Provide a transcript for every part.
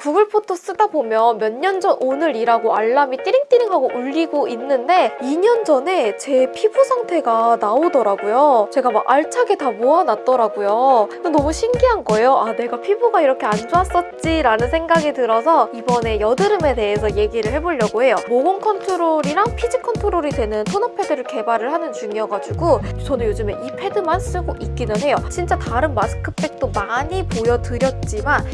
구글 포토 쓰다 보면 몇 년 전 오늘이라고 알람이 띠링띠링하고 울리고 있는데 2년 전에 제 피부 상태가 나오더라고요. 제가 막 알차게 다 모아놨더라고요. 너무 신기한 거예요. 아 내가 피부가 이렇게 안 좋았었지 라는 생각이 들어서 이번에 여드름에 대해서 얘기를 해보려고 해요. 모공 컨트롤이랑 피지 컨트롤이 되는 토너 패드를 개발을 하는 중이어가지고 저는 요즘에 이 패드만 쓰고 있기는 해요. 진짜 다른 마스크팩도 많이 보여드렸지만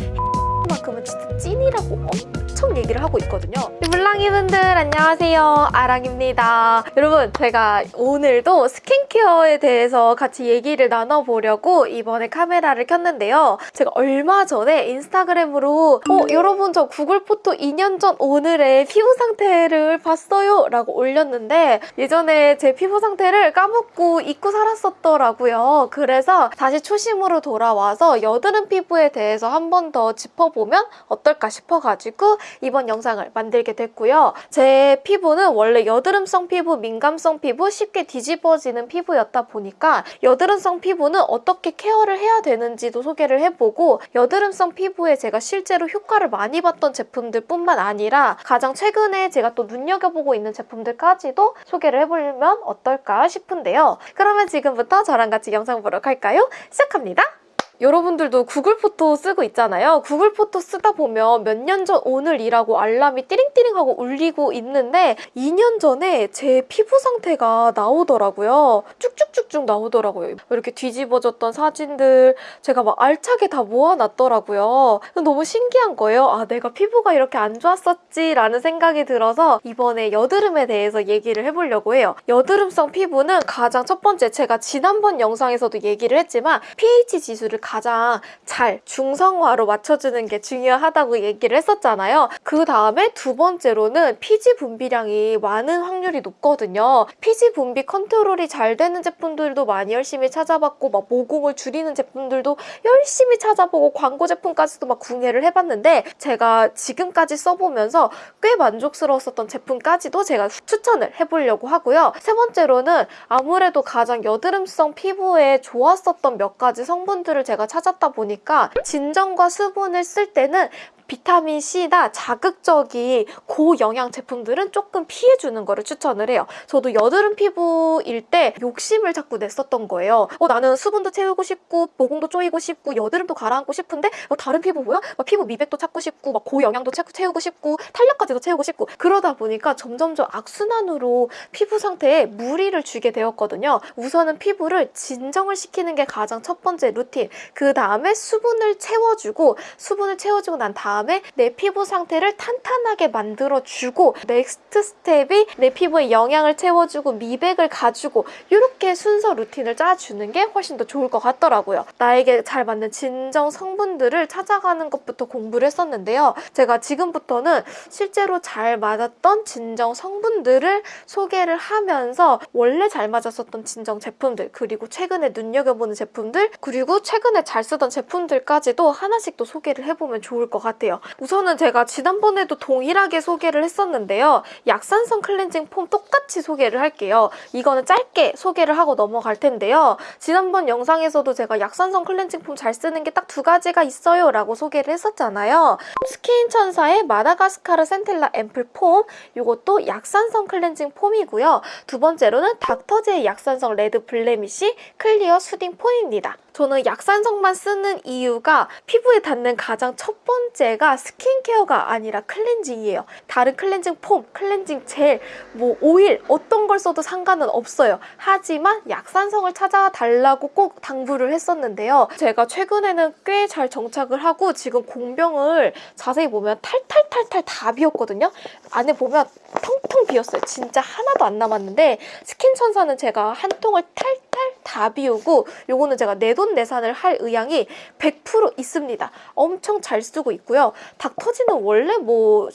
만큼은 진짜 찐이라고? 엄청 얘기를 하고 있거든요. 물랑이분들 안녕하세요. 아랑입니다. 여러분 제가 오늘도 스킨케어에 대해서 같이 얘기를 나눠보려고 이번에 카메라를 켰는데요. 제가 얼마 전에 인스타그램으로 어 여러분 저 구글 포토 2년 전 오늘의 피부 상태를 봤어요 라고 올렸는데 예전에 제 피부 상태를 까먹고 잊고 살았었더라고요. 그래서 다시 초심으로 돌아와서 여드름 피부에 대해서 한 번 더 짚어보면 어떨까 싶어가지고 이번 영상을 만들게 됐고요. 제 피부는 원래 여드름성 피부, 민감성 피부, 쉽게 뒤집어지는 피부였다 보니까 여드름성 피부는 어떻게 케어를 해야 되는지도 소개를 해보고 여드름성 피부에 제가 실제로 효과를 많이 봤던 제품들 뿐만 아니라 가장 최근에 제가 또 눈여겨보고 있는 제품들까지도 소개를 해보면 어떨까 싶은데요. 그러면 지금부터 저랑 같이 영상 보러 갈까요? 시작합니다. 여러분들도 구글 포토 쓰고 있잖아요. 구글 포토 쓰다 보면 몇 년 전 오늘이라고 알람이 띠링띠링하고 울리고 있는데 2년 전에 제 피부 상태가 나오더라고요. 쭉쭉쭉쭉 나오더라고요. 이렇게 뒤집어졌던 사진들 제가 막 알차게 다 모아놨더라고요. 너무 신기한 거예요. 아 내가 피부가 이렇게 안 좋았었지 라는 생각이 들어서 이번에 여드름에 대해서 얘기를 해보려고 해요. 여드름성 피부는 가장 첫 번째 제가 지난번 영상에서도 얘기를 했지만 pH 지수를 가장 잘 중성화로 맞춰주는 게 중요하다고 얘기를 했었잖아요. 그 다음에 두 번째로는 피지 분비량이 많은 확률이 높거든요. 피지 분비 컨트롤이 잘 되는 제품들도 많이 열심히 찾아봤고 막 모공을 줄이는 제품들도 열심히 찾아보고 광고 제품까지도 막 궁예를 해봤는데 제가 지금까지 써보면서 꽤 만족스러웠었던 제품까지도 제가 추천을 해보려고 하고요. 세 번째로는 아무래도 가장 여드름성 피부에 좋았었던 몇 가지 성분들을 제가 찾았다 보니까 진정과 수분을 쓸 때는 비타민C나 자극적인 고영양 제품들은 조금 피해주는 거를 추천을 해요. 저도 여드름 피부일 때 욕심을 자꾸 냈었던 거예요. 어, 나는 수분도 채우고 싶고 모공도 조이고 싶고 여드름도 가라앉고 싶은데 어, 다른 피부 뭐야? 막 피부 미백도 찾고 싶고 막 고영양도 채우고 싶고 탄력까지도 채우고 싶고 그러다 보니까 점점점 악순환으로 피부 상태에 무리를 주게 되었거든요. 우선은 피부를 진정을 시키는 게 가장 첫 번째 루틴 그 다음에 수분을 채워주고 수분을 채워주고 난 다음 다음에 내 피부 상태를 탄탄하게 만들어주고 next step이 내 피부에 영양을 채워주고 미백을 가주고 이렇게 순서 루틴을 짜주는 게 훨씬 더 좋을 것 같더라고요. 나에게 잘 맞는 진정 성분들을 찾아가는 것부터 공부를 했었는데요. 제가 지금부터는 실제로 잘 맞았던 진정 성분들을 소개를 하면서 원래 잘 맞았었던 진정 제품들 그리고 최근에 눈여겨보는 제품들 그리고 최근에 잘 쓰던 제품들까지도 하나씩 또 소개를 해보면 좋을 것 같아요. 같아요. 우선은 제가 지난번에도 동일하게 소개를 했었는데요. 약산성 클렌징 폼 똑같이 소개를 할게요. 이거는 짧게 소개를 하고 넘어갈 텐데요. 지난번 영상에서도 제가 약산성 클렌징 폼 잘 쓰는 게 딱 두 가지가 있어요 라고 소개를 했었잖아요. 스킨 천사의 마다가스카르 센텔라 앰플 폼 이것도 약산성 클렌징 폼이고요. 두 번째로는 닥터지의 약산성 레드 블레미쉬 클리어 수딩 폼입니다. 저는 약산성만 쓰는 이유가 피부에 닿는 가장 첫 번째 가 스킨케어가 아니라 클렌징이에요. 다른 클렌징 폼, 클렌징 젤, 뭐 오일 어떤 걸 써도 상관은 없어요. 하지만 약산성을 찾아달라고 꼭 당부를 했었는데요. 제가 최근에는 꽤 잘 정착을 하고 지금 공병을 자세히 보면 탈탈탈탈 다 비었거든요. 안에 보면 텅텅 비었어요. 진짜 하나도 안 남았는데 스킨천사는 제가 한 통을 탈 탈다 비우고 요거는 제가 내돈내산을 할 의향이 100% 있습니다. 엄청 잘 쓰고 있고요. 닥터지는 원래 뭐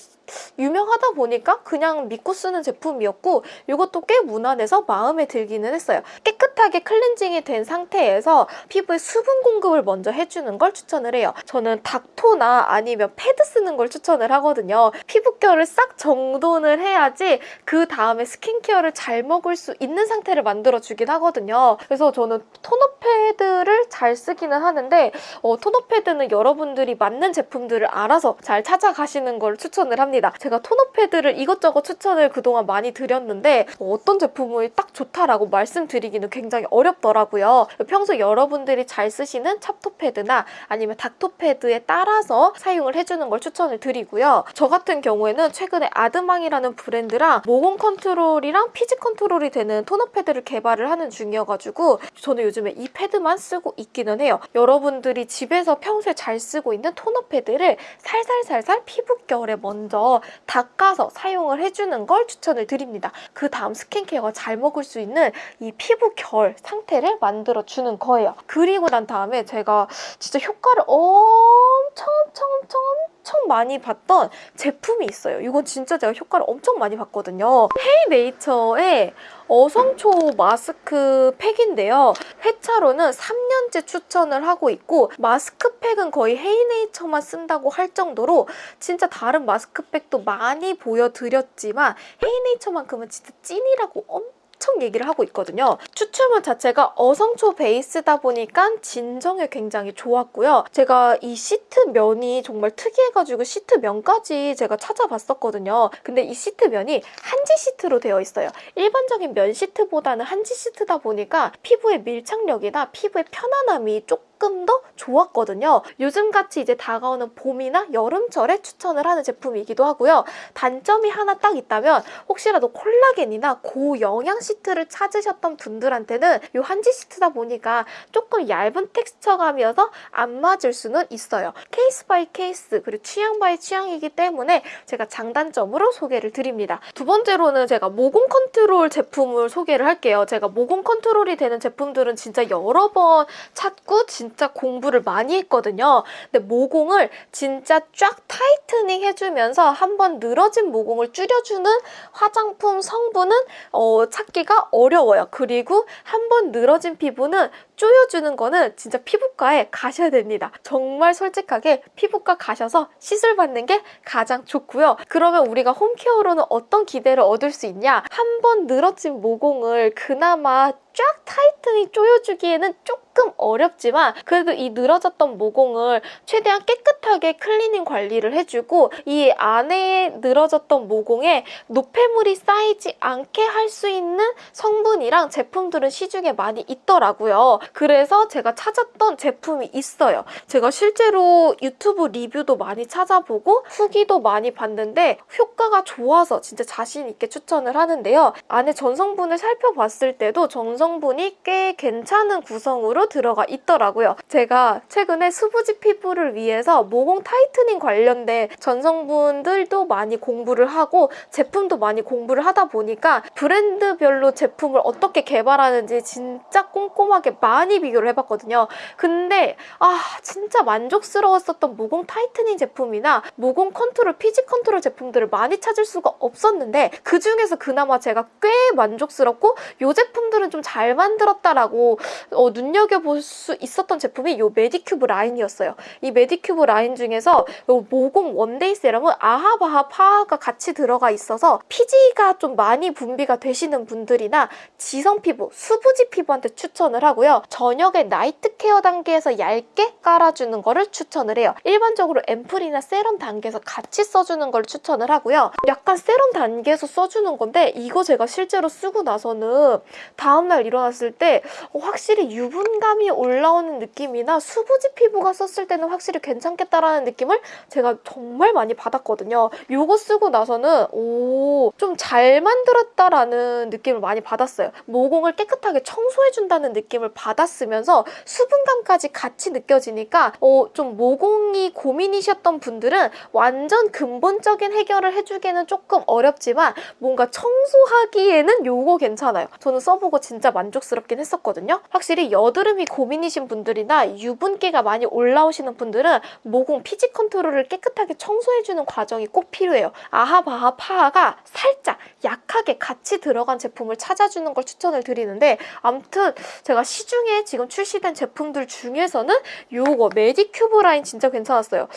유명하다 보니까 그냥 믿고 쓰는 제품이었고 이것도 꽤 무난해서 마음에 들기는 했어요. 깨끗하게 클렌징이 된 상태에서 피부에 수분 공급을 먼저 해주는 걸 추천을 해요. 저는 닥토나 아니면 패드 쓰는 걸 추천을 하거든요. 피부결을 싹 정돈을 해야지 그 다음에 스킨케어를 잘 먹을 수 있는 상태를 만들어주긴 하거든요. 그래서 저는 토너 패드를 잘 쓰기는 하는데 어, 토너 패드는 여러분들이 맞는 제품들을 알아서 잘 찾아가시는 걸 추천을 합니다. 제가 토너 패드를 이것저것 추천을 그동안 많이 드렸는데 어, 어떤 제품이 딱 좋다라고 말씀드리기는 굉장히 어렵더라고요. 평소 여러분들이 잘 쓰시는 찹토 패드나 아니면 닦토 패드에 따라서 사용을 해주는 걸 추천을 드리고요. 저 같은 경우에는 최근에 아드망이라는 브랜드랑 모공 컨트롤이랑 피지 컨트롤이 되는 토너 패드를 개발을 하는 중이어가지고 저는 요즘에 이 패드만 쓰고 있기는 해요. 여러분들이 집에서 평소에 잘 쓰고 있는 토너 패드를 살살살살 피부결에 먼저 닦아서 사용을 해주는 걸 추천을 드립니다. 그 다음 스킨케어가 잘 먹을 수 있는 이 피부 결 상태를 만들어주는 거예요. 그리고 난 다음에 제가 진짜 효과를 엄 청 엄청 엄청 엄청 많이 봤던 제품이 있어요. 이건 진짜 제가 효과를 엄청 많이 봤거든요. 헤이네이처의 어성초 마스크 팩인데요. 회차로는 3년째 추천을 하고 있고 마스크팩은 거의 헤이네이처만 쓴다고 할 정도로 진짜 다른 마스크팩도 많이 보여드렸지만 헤이네이처만큼은 진짜 찐이라고 엄청 엄청 얘기를 하고 있거든요. 추출물 자체가 어성초 베이스다 보니까 진정에 굉장히 좋았고요. 제가 이 시트 면이 정말 특이해가지고 시트 면까지 제가 찾아봤었거든요. 근데 이 시트 면이 한지 시트로 되어 있어요. 일반적인 면 시트보다는 한지 시트다 보니까 피부의 밀착력이나 피부의 편안함이 조금 조금 더 좋았거든요. 요즘같이 이제 다가오는 봄이나 여름철에 추천을 하는 제품이기도 하고요. 단점이 하나 딱 있다면 혹시라도 콜라겐이나 고영양 시트를 찾으셨던 분들한테는 이 한지 시트다 보니까 조금 얇은 texture감이어서 안 맞을 수는 있어요. case by case 그리고 취향 by 취향이기 때문에 제가 장단점으로 소개를 드립니다. 두 번째로는 제가 모공 컨트롤 제품을 소개를 할게요. 제가 모공 컨트롤이 되는 제품들은 진짜 여러 번 찾고 진 진짜 공부를 많이 했거든요. 근데 모공을 진짜 쫙 tightening 해주면서 한번 늘어진 모공을 줄여주는 화장품 성분은 어, 찾기가 어려워요. 그리고 한번 늘어진 피부는 조여주는 거는 진짜 피부과에 가셔야 됩니다. 정말 솔직하게 피부과 가셔서 시술 받는 게 가장 좋고요. 그러면 우리가 홈케어로는 어떤 기대를 얻을 수 있냐? 한 번 늘어진 모공을 그나마 쫙 tightening 조여주기에는 조금 어렵지만 그래도 이 늘어졌던 모공을 최대한 깨끗하게 클리닝 관리를 해주고 이 안에 늘어졌던 모공에 노폐물이 쌓이지 않게 할 수 있는 성분이랑 제품들은 시중에 많이 있더라고요. 그래서 제가 찾았던 제품이 있어요. 제가 실제로 유튜브 리뷰도 많이 찾아보고 후기도 많이 봤는데 효과가 좋아서 진짜 자신 있게 추천을 하는데요. 안에 전성분을 살펴봤을 때도 전성분이 꽤 괜찮은 구성으로 들어가 있더라고요. 제가 최근에 수부지 피부를 위해서 모공 tightening 관련된 전성분들도 많이 공부를 하고 제품도 많이 공부를 하다 보니까 브랜드별로 제품을 어떻게 개발하는지 진짜 꼼꼼하게 많이 많이 비교를 해봤거든요. 근데 아 진짜 만족스러웠었던 모공 tightening 제품이나 모공 컨트롤, 피지 컨트롤 제품들을 많이 찾을 수가 없었는데 그중에서 그나마 제가 꽤 만족스럽고 이 제품들은 좀 잘 만들었다라고 어, 눈여겨볼 수 있었던 제품이 이 메디큐브 라인이었어요. 이 메디큐브 라인 중에서 모공 one day 세럼은 AHA BHA PHA가 같이 들어가 있어서 피지가 좀 많이 분비가 되시는 분들이나 지성 피부, 수부지 피부한테 추천을 하고요. 저녁에 나이트 케어 단계에서 얇게 깔아주는 거를 추천을 해요. 일반적으로 앰플이나 세럼 단계에서 같이 써주는 걸 추천을 하고요. 약간 세럼 단계에서 써주는 건데 이거 제가 실제로 쓰고 나서는 다음날 일어났을 때 확실히 유분감이 올라오는 느낌이나 수부지 피부가 썼을 때는 확실히 괜찮겠다라는 느낌을 제가 정말 많이 받았거든요. 이거 쓰고 나서는 오, 좀 잘 만들었다라는 느낌을 많이 받았어요. 모공을 깨끗하게 청소해준다는 느낌을 받 받았으면서 수분감까지 같이 느껴지니까 어, 좀 모공이 고민이셨던 분들은 완전 근본적인 해결을 해주기에는 조금 어렵지만 뭔가 청소하기에는 요거 괜찮아요. 저는 써보고 진짜 만족스럽긴 했었거든요. 확실히 여드름이 고민이신 분들이나 유분기가 많이 올라오시는 분들은 모공 피지 컨트롤을 깨끗하게 청소해주는 과정이 꼭 필요해요. AHA BHA PHA가 살짝 약하게 같이 들어간 제품을 찾아주는 걸 추천을 드리는데 아무튼 제가 시중 에 지금 출시된 제품들 중에서는 요거 메디큐브 라인 진짜 괜찮았어요.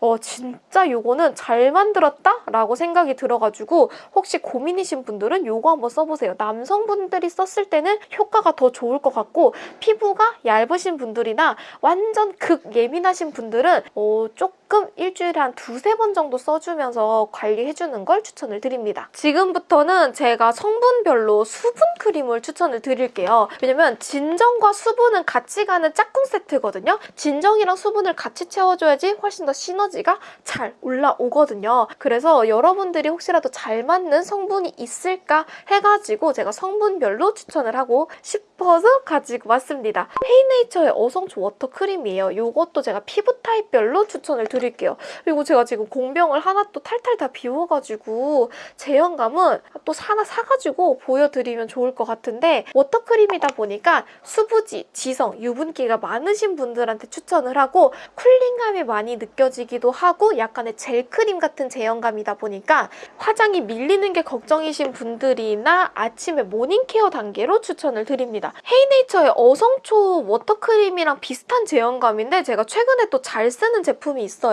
어 진짜 요거는 잘 만들었다? 라고 생각이 들어가지고 혹시 고민이신 분들은 요거 한번 써보세요. 남성분들이 썼을 때는 효과가 더 좋을 것 같고 피부가 얇으신 분들이나 완전 극 예민하신 분들은 어, 조금 일주일에 한 두세 번 정도 써주면서 관리해주는 걸 추천을 드립니다. 지금부터는 제가 성분별로 수분 크림을 추천을 드릴게요. 왜냐면 진정과 수분은 같이 가는 짝꿍 세트거든요. 진정이랑 수분을 같이 채워줘야지 훨씬 더 시너지가 잘 올라오거든요. 그래서 여러분들이 혹시라도 잘 맞는 성분이 있을까 해가지고 제가 성분별로 추천을 하고 싶어서 가지고 왔습니다. 헤이네이처의 어성초 water 크림이에요. 이것도 제가 피부 타입별로 추천을 드 릴게요. 그리고 제가 지금 공병을 하나 또 탈탈 다 비워가지고 제형감은 또 하나 사가지고 보여드리면 좋을 것 같은데 water크림이다 보니까 수부지, 지성, 유분기가 많으신 분들한테 추천을 하고 cooling감이 많이 느껴지기도 하고 약간의 젤크림 같은 제형감이다 보니까 화장이 밀리는 게 걱정이신 분들이나 아침에 morning care 단계로 추천을 드립니다. 헤이네이처의 어성초 water크림이랑 비슷한 제형감인데 제가 최근에 또 잘 쓰는 제품이 있어요.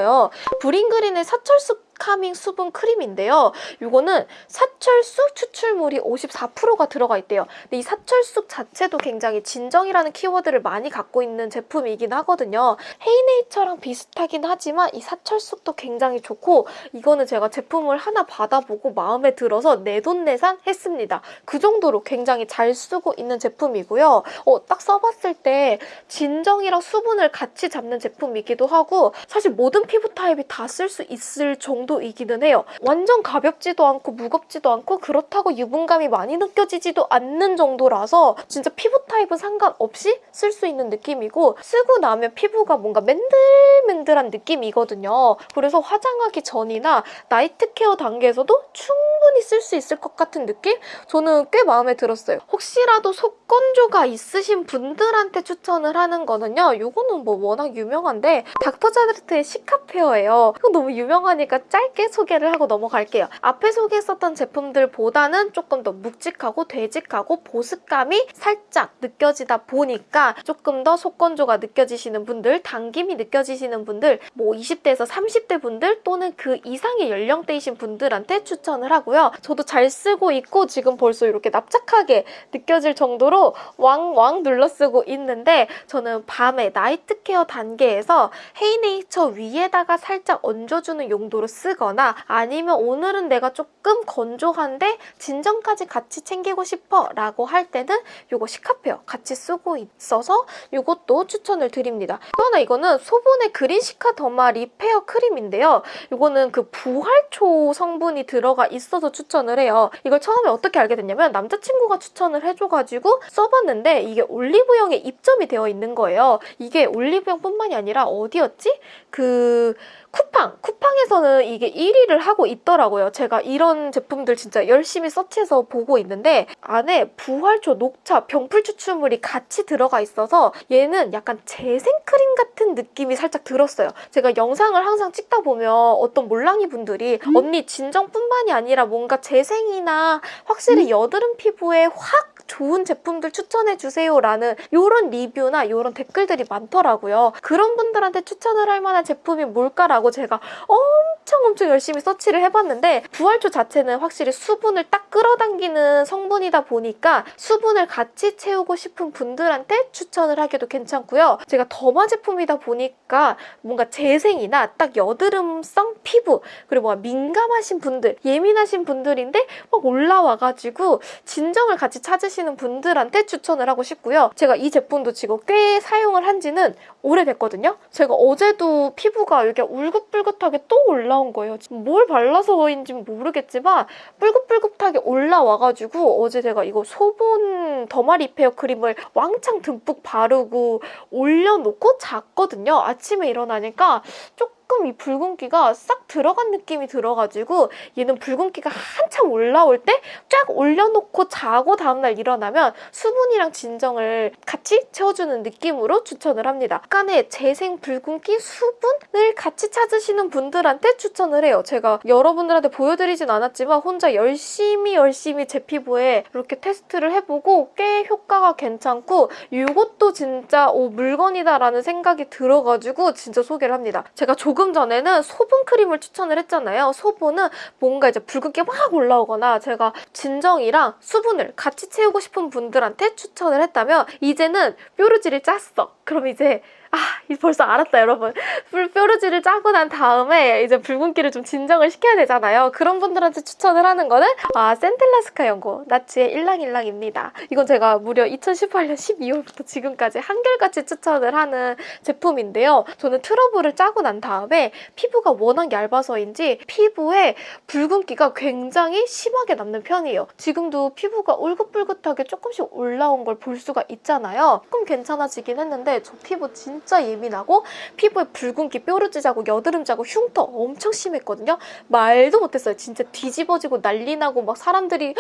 브링그린의 사철쑥 calming 수분 크림인데요. 이거는 사철쑥 추출물이 54%가 들어가 있대요. 근데 이 사철쑥 자체도 굉장히 진정이라는 키워드를 많이 갖고 있는 제품이긴 하거든요. 헤이네이처랑 비슷하긴 하지만 이 사철쑥도 굉장히 좋고 이거는 제가 제품을 하나 받아보고 마음에 들어서 내돈내산 했습니다. 그 정도로 굉장히 잘 쓰고 있는 제품이고요. 어, 딱 써봤을 때 진정이랑 수분을 같이 잡는 제품이기도 하고 사실 모든 피부 타입이 다 쓸 수 있을 정도 이기는 해요. 완전 가볍지도 않고 무겁지도 않고 그렇다고 유분감이 많이 느껴지지도 않는 정도라서 진짜 피부 타입은 상관없이 쓸 수 있는 느낌이고 쓰고 나면 피부가 뭔가 맨들맨들한 느낌이거든요. 그래서 화장하기 전이나 night care 단계에서도 충분히 쓸 수 있을 것 같은 느낌? 저는 꽤 마음에 들었어요. 혹시라도 속 건조가 있으신 분들한테 추천을 하는 거는요. 이거는 뭐 워낙 유명한데 닥터자르트의 시카페어예요. 이거 너무 유명하니까 짧게 소개를 하고 넘어갈게요. 앞에 소개했었던 제품들보다는 조금 더 묵직하고 되직하고 보습감이 살짝 느껴지다 보니까 조금 더 속건조가 느껴지시는 분들, 당김이 느껴지시는 분들, 뭐 20대에서 30대 분들 또는 그 이상의 연령대이신 분들한테 추천을 하고요. 저도 잘 쓰고 있고 지금 벌써 이렇게 납작하게 느껴질 정도로 왕왕 눌러 쓰고 있는데 저는 밤에 나이트 케어 단계에서 헤이네이처 위에다가 살짝 얹어주는 용도로 쓰 거나 아니면 오늘은 내가 조금 건조한데 진정까지 같이 챙기고 싶어 라고 할 때는 이거 시카페어 같이 쓰고 있어서 이것도 추천을 드립니다. 또 하나 이거는 소분의 green cica derma repair 크림인데요. 이거는 그 부활초 성분이 들어가 있어서 추천을 해요. 이걸 처음에 어떻게 알게 됐냐면 남자친구가 추천을 해줘가지고 써봤는데 이게 올리브영에 입점이 되어 있는 거예요. 이게 올리브영뿐만이 아니라 어디였지? 그 쿠팡! 쿠팡에서는 이게 1위를 하고 있더라고요. 제가 이런 제품들 진짜 열심히 서치해서 보고 있는데 안에 부활초, 녹차, 병풀 추출물이 같이 들어가 있어서 얘는 약간 재생크림 같은 느낌이 살짝 들었어요. 제가 영상을 항상 찍다 보면 어떤 몰랑이 분들이 언니 진정뿐만이 아니라 뭔가 재생이나 확실히 여드름 피부에 확 좋은 제품들 추천해주세요 라는 이런 리뷰나 이런 댓글들이 많더라고요. 그런 분들한테 추천을 할 만한 제품이 뭘까라고 제가 엄청 엄청 열심히 서치를 해봤는데 부활초 자체는 확실히 수분을 딱 끌어당기는 성분이다 보니까 수분을 같이 채우고 싶은 분들한테 추천을 하기도 괜찮고요. 제가 더마 제품이다 보니까 뭔가 재생이나 딱 여드름성 피부 그리고 민감하신 분들, 예민하신 분들인데 막 올라와가지고 진정을 같이 찾으시 찾으시는 분들한테 추천을 하고 싶고요. 제가 이 제품도 지금 꽤 사용을 한 지는 오래됐거든요. 제가 어제도 피부가 이렇게 울긋불긋하게 또 올라온 거예요. 뭘 발라서인지 모르겠지만 뿔긋뿔긋하게 올라와가지고 어제 제가 이거 소본 더마 리페어 크림을 왕창 듬뿍 바르고 올려놓고 잤거든요. 아침에 일어나니까 조금 이 붉은기가 싹 들어간 느낌이 들어가지고 얘는 붉은기가 한참 올라올 때 쫙 올려놓고 자고 다음날 일어나면 수분이랑 진정을 같이 채워주는 느낌으로 추천을 합니다. 약간의 재생 붉은기 수분을 같이 찾으시는 분들한테 추천을 해요. 제가 여러분들한테 보여드리진 않았지만 혼자 열심히 열심히 제 피부에 이렇게 테스트를 해보고 꽤 효과가 괜찮고 이것도 진짜 오 물건이다라는 생각이 들어가지고 진짜 소개를 합니다. 제가 조금 전에는 소분 크림을 추천을 했잖아요. 소분은 뭔가 이제 붉은기 막 올라오거나 제가 진정이랑 수분을 같이 채우고 싶은 분들한테 추천을 했다면 이제는 뾰루지를 짰어. 그럼 이제 아, 이 벌써 알았다, 여러분. 뿔- 뾰루지를 짜고 난 다음에 이제 붉은기를 좀 진정을 시켜야 되잖아요. 그런 분들한테 추천을 하는 거는 아, 센텔라스카 연고 나치의 일랑일랑입니다. 이건 제가 무려 2018년 12월부터 지금까지 한결같이 추천을 하는 제품인데요. 저는 트러블을 짜고 난 다음에 피부가 워낙 얇아서인지 피부에 붉은기가 굉장히 심하게 남는 편이에요. 지금도 피부가 울긋불긋하게 조금씩 올라온 걸 볼 수가 있잖아요. 조금 괜찮아지긴 했는데 저 피부 진짜 예민하고 피부에 붉은기 뾰루지 자국, 여드름 자국, 흉터 엄청 심했거든요. 말도 못했어요. 진짜 뒤집어지고 난리 나고 막 사람들이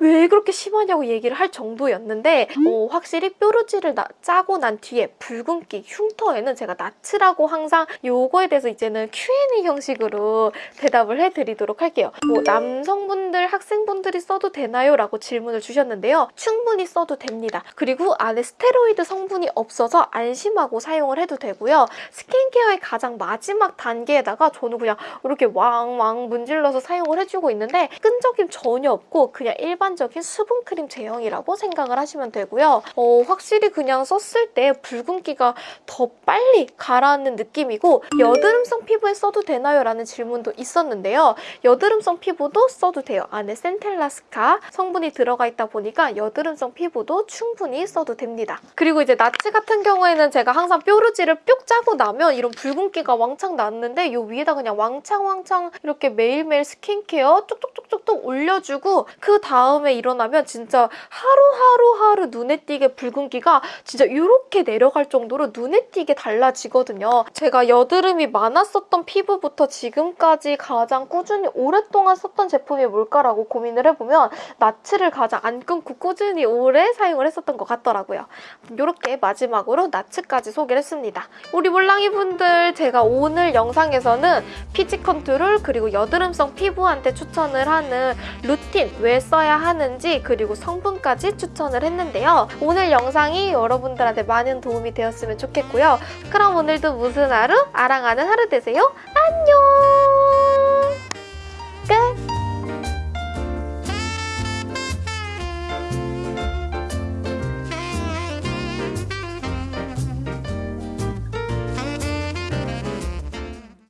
왜 그렇게 심하냐고 얘기를 할 정도였는데 어, 확실히 뾰루지를 나- 짜고 난 뒤에 붉은기, 흉터에는 제가 나츠라고 항상 요거에 대해서 이제는 Q&A 형식으로 대답을 해드리도록 할게요. 뭐 남성분들, 학생분들이 써도 되나요? 라고 질문을 주셨는데요. 충분히 써도 됩니다. 그리고 안에 스테로이드 성분이 없어서 안심하고 사용을 해도 되고요. 스킨케어의 가장 마지막 단계에다가 저는 그냥 이렇게 왕왕 문질러서 사용을 해주고 있는데 끈적임 전혀 없고 그냥 일반적인 수분크림 제형이라고 생각을 하시면 되고요. 어, 확실히 그냥 썼을 때 붉은기가 더 빨리 가라앉는 느낌이고 여드름성 피부에 써도 되나요? 라는 질문도 있었는데요. 여드름성 피부도 써도 돼요. 안에 센텔라스카 성분이 들어가 있다 보니까 여드름성 피부도 충분히 써도 됩니다. 그리고 이제 나치 같은 경우에는 제가 항상 뾰루지를 뿅 짜고 나면 이런 붉은기가 왕창 났는데 이 위에다 그냥 왕창왕창 이렇게 매일매일 스킨케어 쪽쪽쪽쪽쪽 올려주고 그 다음에 일어나면 진짜 하루하루하루 눈에 띄게 붉은기가 진짜 이렇게 내려갈 정도로 눈에 띄게 달라지거든요. 제가 여드름이 많았었던 피부부터 지금까지 가장 꾸준히 오랫동안 썼던 제품이 뭘까라고 고민을 해보면 나츠를 가장 안 끊고 꾸준히 오래 사용을 했었던 것 같더라고요. 이렇게 마지막으로 나츠까지 소개를 했습니다. 우리 몰랑이 분들 제가 오늘 영상에서는 피지 컨트롤 그리고 여드름성 피부한테 추천을 하는 루틴 왜 써야 하는지 그리고 성분까지 추천을 했는데요. 오늘 영상이 여러분들한테 많은 도움이 되었으면 좋겠고요. 그럼 오늘도 무슨 하루? 아랑하는 하루 되세요. 안녕!